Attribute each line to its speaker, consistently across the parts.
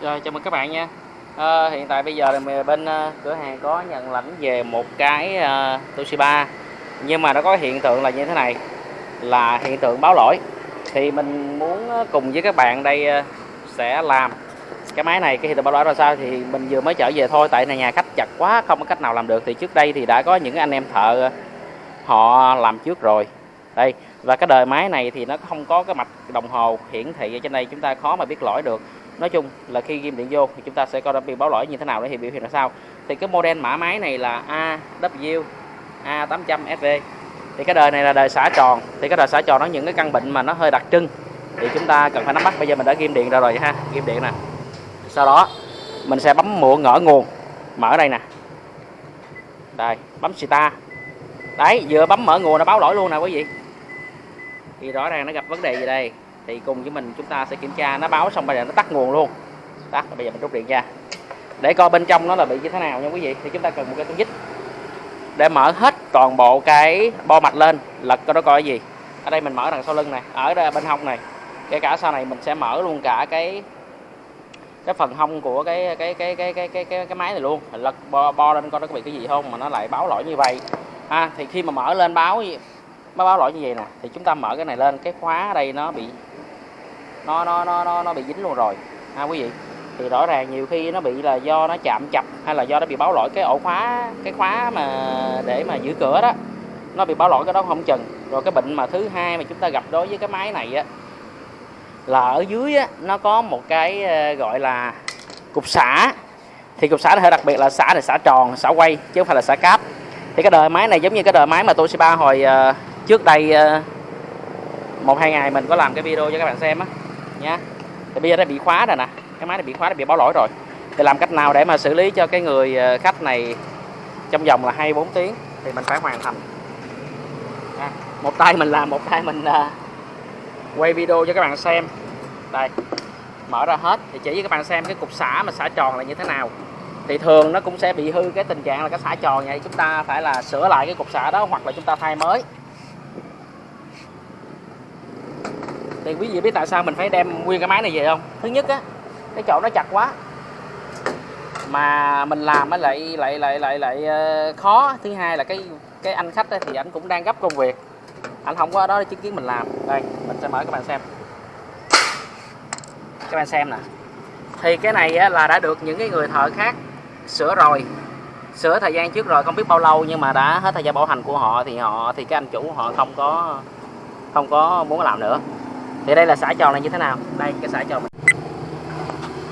Speaker 1: Rồi chào mừng các bạn nha. À, Hiện tại bây giờ thì bên uh, cửa hàng có nhận lãnh về một cái uh, Toshiba. Nhưng mà nó có hiện tượng là như thế này Là hiện tượng báo lỗi. Thì mình muốn cùng với các bạn đây uh, sẽ làm cái máy này cái hiện tượng báo lỗi là sao thì mình vừa mới trở về thôi. Tại này nhà khách chặt quá không có cách nào làm được. Thì trước đây thì đã có những anh em thợ họ làm trước rồi. Đây và cái đời máy này thì nó không có cái mạch đồng hồ hiển thị ở trên đây. Chúng ta khó mà biết lỗi được nói chung là khi ghim điện vô thì chúng ta sẽ coi bị báo lỗi như thế nào để thì biểu hiện là sao. Thì cái model mã máy này là AW A800 SV thì cái đời này là đời xả tròn. Thì cái đời xả tròn nó những cái căn bệnh mà nó hơi đặc trưng. Thì chúng ta cần phải nắm bắt. Bây giờ mình đã ghim điện ra rồi ha. Ghim điện nè. Sau đó, mình sẽ bấm muộn ngỡ nguồn. Mở đây nè. Đây, bấm start đấy, vừa bấm mở nguồn nó báo lỗi luôn nè quý vị. Thì rõ ràng nó gặp vấn đề gì đây? Thì cùng với mình chúng ta sẽ kiểm tra nó báo xong bây giờ nó tắt nguồn luôn. Tắt bây giờ mình rút điện ra. Để coi bên trong nó là bị như thế nào nha quý vị. Thì chúng ta cần một cái con dít để mở hết toàn bộ cái bo mạch lên. Lật coi nó coi cái gì. Ở đây mình mở đằng sau lưng này ở đây bên hông này. Kể cả sau này mình sẽ mở luôn cả cái cái phần hông của cái cái cái cái cái cái cái, cái máy này luôn. Lật bo, bo lên coi nó có bị cái gì không mà nó lại báo lỗi như vậy. Ha thì khi mà mở lên báo báo lỗi như vậy nè thì chúng ta mở cái này lên. Cái khóa ở đây nó bị nó nó nó nó, nó bị dính luôn rồi. Ha quý vị thì rõ ràng nhiều khi nó bị là do nó chạm chập hay là do nó bị báo lỗi cái ổ khóa cái khóa mà để mà giữ cửa đó. Nó bị báo lỗi cái đó không chừng. Rồi cái bệnh mà thứ hai mà chúng ta gặp đối với cái máy này á là ở dưới á, nó có một cái ờ, gọi là cục xả. Thì cục xả nó hơi đặc biệt là xả này xả tròn xả quay chứ không phải là xả cáp. Thì cái đời máy này giống như cái đời máy mà Toshiba hồi uh, trước đây uh, một hai ngày mình có làm cái video cho các bạn xem á nhá. Thì bây giờ nó bị khóa rồi nè. Cái máy này bị khóa nó bị báo lỗi rồi. Thì làm cách nào để mà xử lý cho cái người ờ, khách này trong vòng là 24 tiếng thì mình phải hoàn thành. À, một tay mình làm một tay mình uh, quay video cho các bạn xem. Đây mở ra hết. Thì chỉ cho các bạn xem cái cục xả mà xả tròn là như thế nào. Thì thường nó cũng sẽ bị hư cái tình trạng là cái xả tròn vậy. Chúng ta phải là sửa lại cái cục xả đó hoặc là chúng ta thay mới. Thì quý vị biết tại sao mình phải đem nguyên cái máy này về không? Thứ nhất á cái chỗ nó chặt quá. Mà mình làm lại lại lại lại lại ờ, khó. Thứ hai là cái cái anh khách thì anh cũng đang gấp công việc. Anh không có đó để chứng kiến mình làm. Đây mình sẽ mở các bạn xem. Các bạn xem nè. Thì cái này á, là đã được những cái người thợ khác sửa rồi. Sửa thời gian trước rồi không biết bao lâu nhưng mà đã hết thời gian bảo hành của họ thì họ thì cái anh chủ họ không có không có muốn làm nữa thì đây là xả tròn này như thế nào? Đây, cái xả tròn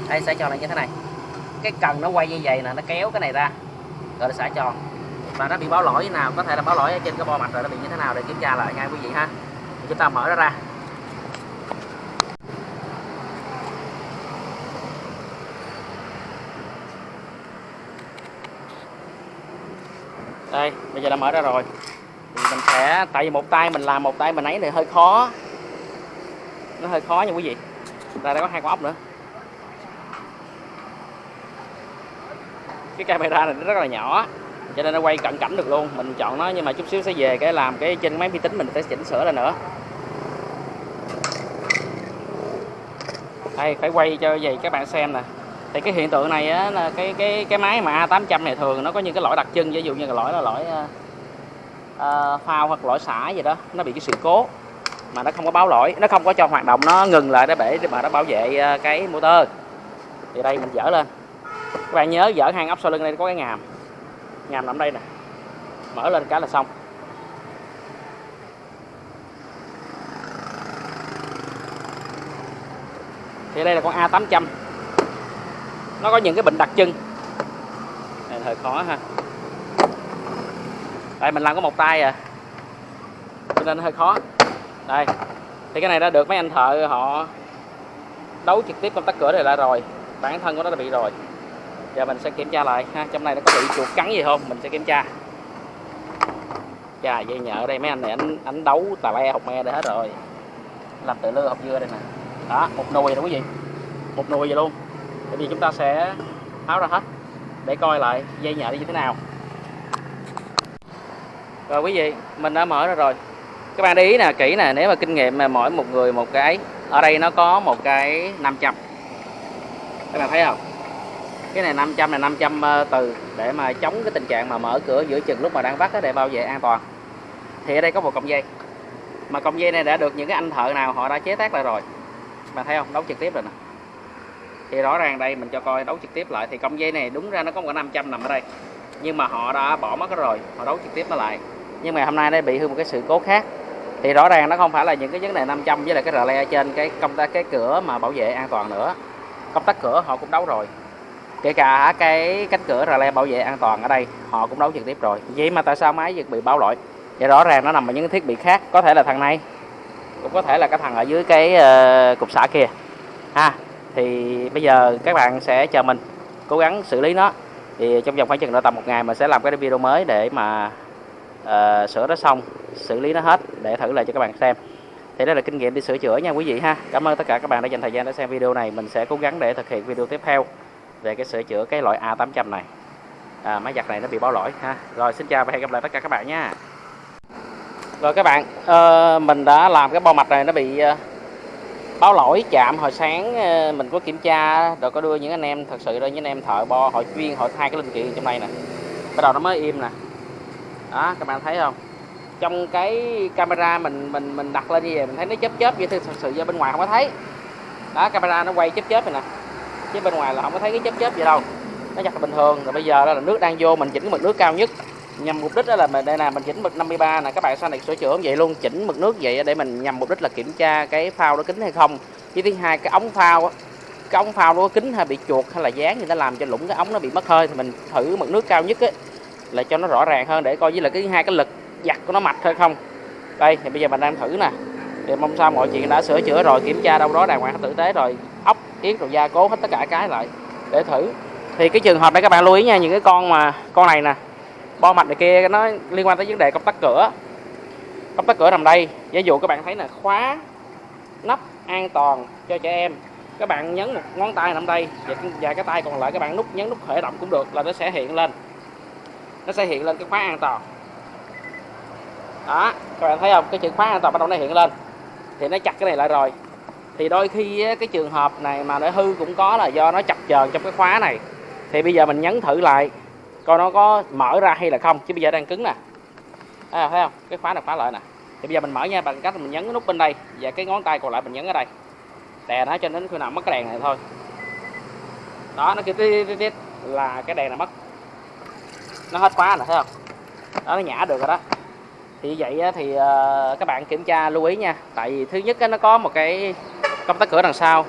Speaker 1: đây, xả tròn này như thế này. Cái cần nó quay như vậy nè, nó kéo cái này ra, gọi là xả tròn. Và nó bị báo lỗi như nào? Có thể là báo lỗi ở trên cái bo mạch rồi nó bị như thế nào để kiểm tra lại ngay quý vị ha. Chúng ta mở nó ra. Đây, bây giờ đã mở ra rồi. Thì mình sẽ, tại vì một tay mình làm, một tay mình ấy thì hơi khó nó hơi khó nha quý vị. Đây đã có hai con ốc nữa. Cái camera này nó rất là nhỏ cho nên nó quay cận cảnh được luôn. Mình chọn nó nhưng mà chút xíu sẽ về cái làm cái trên máy vi tính mình sẽ chỉnh sửa lại nữa. Đây phải quay cho vậy các bạn xem nè. Thì cái hiện tượng này á, là cái cái cái máy mà A800 này thường nó có những cái lỗi đặc trưng ví dụ như là lỗi là lỗi uh, phao hoặc lỗi xả gì đó nó bị cái sự cố mà nó không có báo lỗi, nó không có cho hoạt động, nó ngừng lại để bể mà nó bảo vệ ờ, cái motor. Thì đây mình dỡ lên. Các bạn nhớ dỡ hang ốc sau lưng đây, có cái ngàm. Ngàm nằm đây nè. Mở lên cái là xong. Thì đây là con A800 nó có những cái bệnh đặc trưng. Này, hơi khó ha. Đây, mình làm có một tay à. Cho nên hơi khó đây. Thì cái này đã được mấy anh thợ họ đấu trực tiếp công tắc cửa này lại rồi. Bản thân của nó đã bị rồi. Giờ mình sẽ kiểm tra lại, ha, trong này nó có bị chuột cắn gì không? Mình sẽ kiểm tra. Chà, dây nhợ đây, mấy anh này, anh anh đấu tà le học me đây hết rồi. Làm tự lưa học dưa đây nè. Đó, một nồi đó quý vị một nồi vậy luôn. Bởi vì chúng ta sẽ tháo ra hết để coi lại dây nhợ như thế nào. Rồi quý vị, mình đã mở ra rồi các bạn để ý nè, kỹ nè, nếu mà kinh nghiệm mà mỗi một người một cái ở đây nó có một cái 500 các bạn thấy không? Cái này 500 là 500 ờ, từ để mà chống cái tình trạng mà mở cửa giữa chừng lúc mà đang vắt để bảo vệ an toàn. Thì ở đây có một cọng dây. Mà cọng dây này đã được những cái anh thợ nào, họ đã chế tác lại rồi. Bạn thấy không? Đấu trực tiếp rồi nè. Thì rõ ràng đây mình cho coi đấu trực tiếp lại, thì cọng dây này đúng ra nó có một 500 nằm ở đây. Nhưng mà họ đã bỏ mất rồi, họ đấu trực tiếp nó lại. Nhưng mà hôm nay đây bị hư một cái sự cố khác thì rõ ràng nó không phải là những cái vấn đề 500 với lại cái rờ le trên cái công tác cái cửa mà bảo vệ an toàn nữa. Công tác cửa họ cũng đấu rồi. Kể cả cái cánh cửa rờ le bảo vệ an toàn ở đây họ cũng đấu trực tiếp rồi. Vậy mà tại sao máy vẫn bị báo lỗi vậy rõ ràng nó nằm ở những thiết bị khác có thể là thằng này cũng có thể là cái thằng ở dưới cái uh, cục xả kia. Ha thì bây giờ các bạn sẽ chờ mình cố gắng xử lý nó. Thì trong vòng khoảng chừng nữa tầm một ngày mình sẽ làm cái video mới để mà uh, sửa nó xong xử lý nó hết để thử lại cho các bạn xem. Thì đây là kinh nghiệm đi sửa chữa nha quý vị ha. Cảm ơn tất cả các bạn đã dành thời gian để xem video này. Mình sẽ cố gắng để thực hiện video tiếp theo về cái sửa chữa cái loại A800 này. À, máy giặt này nó bị báo lỗi ha. Rồi xin chào và hẹn gặp lại tất cả các bạn nha. Rồi các bạn uh, mình đã làm cái bo mạch này nó bị uh, báo lỗi chạm. Hồi sáng uh, mình có kiểm tra rồi có đưa những anh em thật sự đó những anh em thợ bo họ chuyên họ thay cái linh kiện trong đây nè. Bắt đầu nó mới im nè. Đó các bạn thấy không? Trong cái camera mình mình mình đặt lên như vậy mình thấy nó chớp chớp vậy thật sự ra bên ngoài không có thấy. Đó camera nó quay chớp chớp này nè. Chứ bên ngoài là không có thấy cái chớp chớp gì đâu. Nó giặt là bình thường. Rồi bây giờ đó là nước đang vô mình chỉnh cái mực nước cao nhất. Nhằm mục đích đó là mình đây là mình chỉnh mực 53 nè. Các bạn sau này sửa chữa vậy luôn chỉnh mực nước vậy để mình nhằm mục đích là kiểm tra cái phao nó kính hay không. Với thứ hai cái ống phao cái ống phao nó kính hay bị chuột hay là dán thì nó làm cho lũng cái ống nó bị mất hơi thì mình thử mực nước cao nhất ấy, là cho nó rõ ràng hơn để coi. Với là cái hai cái lực giặt của nó mạch hay không? Đây, thì bây giờ mình đang thử nè. Thì mong sao mọi chuyện đã sửa chữa rồi, kiểm tra đâu đó đàng hoàng, tử tế rồi, ốc yến rồi gia cố hết tất cả cái lại để thử. Thì cái trường hợp này các bạn lưu ý nha, những cái con mà, con này nè, bo mạch này kia, nó liên quan tới vấn đề công tắc cửa. Công tắc cửa nằm đây ví dụ các bạn thấy là khóa nắp an toàn cho trẻ em, các bạn nhấn một ngón tay nằm đây và cái tay còn lại các bạn nút, nhấn nút khởi động cũng được là nó sẽ hiện lên. Nó sẽ hiện lên cái khóa an toàn đó các bạn thấy không? Cái chữ khóa an toàn bắt đầu nó hiện lên. Thì nó chặt cái này lại rồi. Thì đôi khi cái trường hợp này mà nó hư cũng có là do nó chập chờn trong cái khóa này. Thì bây giờ mình nhấn thử lại coi nó có mở ra hay là không. Chứ bây giờ đang cứng nè. À, thấy không? Cái khóa này khóa lại nè. Thì bây giờ mình mở nha bằng cách mình nhấn cái nút bên đây và cái ngón tay còn lại mình nhấn ở đây. Đè nó cho đến khi nào mất cái đèn này thôi. Đó nó kêu tít tít là cái đèn này mất. Nó hết khóa nè thấy không? Đó nó nhả được rồi đó thì vậy thì ờ, các bạn kiểm tra lưu ý nha. Tại vì thứ nhất nó có một cái công tắc cửa đằng sau.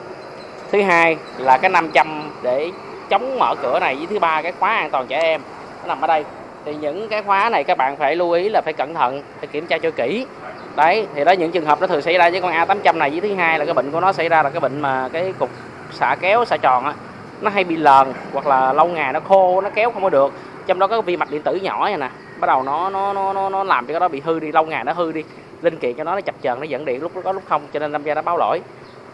Speaker 1: Thứ hai là cái 500 để chống mở cửa này với thứ ba cái khóa an toàn trẻ em. Nó nằm ở đây. Thì những cái khóa này các bạn phải lưu ý là phải cẩn thận, phải kiểm tra cho kỹ. Đấy, thì đó những trường hợp nó thường xảy ra với con A800 này. Với thứ hai là cái bệnh của nó xảy ra là cái bệnh mà cái cục xạ kéo, xạ tròn á, nó hay bị lờn hoặc là lâu ngày nó khô, nó kéo không có được. Trong đó có vi mạch điện tử nhỏ này nè bắt đầu nó nó nó nó, nó làm cho cái đó bị hư đi lâu ngày nó hư đi. Linh kiện cho nó nó chập chờn nó dẫn điện lúc có lúc không cho nên năm gia nó báo lỗi.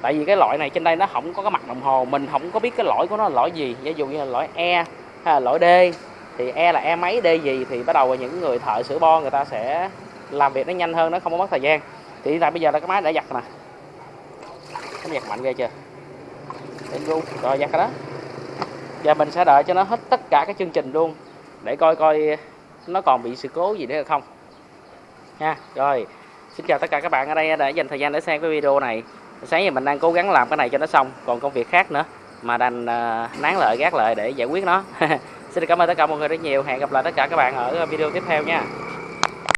Speaker 1: Tại vì cái loại này trên đây nó không có cái mặt đồng hồ mình không có biết cái lỗi của nó là lỗi gì. Ví dụ như là lỗi E hay là lỗi D thì E là E mấy D gì thì bắt đầu những người thợ sửa bo người ta sẽ làm việc nó nhanh hơn nó không có mất thời gian. Thì hiện tại bây giờ là cái máy đã giặt nè. Nó giặt mạnh ghê chưa? Đến luôn rồi giặt rồi đó. Giờ mình sẽ đợi cho nó hết tất cả các chương trình luôn để coi coi nó còn bị sự cố gì nữa không? Nha rồi. Xin chào tất cả các bạn ở đây đã dành thời gian để xem cái video này. Sáng giờ mình đang cố gắng làm cái này cho nó xong còn công việc khác nữa mà đành uh, nán lợi gác lợi để giải quyết nó. Xin cảm ơn tất cả mọi người rất nhiều. Hẹn gặp lại tất cả các bạn ở video tiếp theo nha.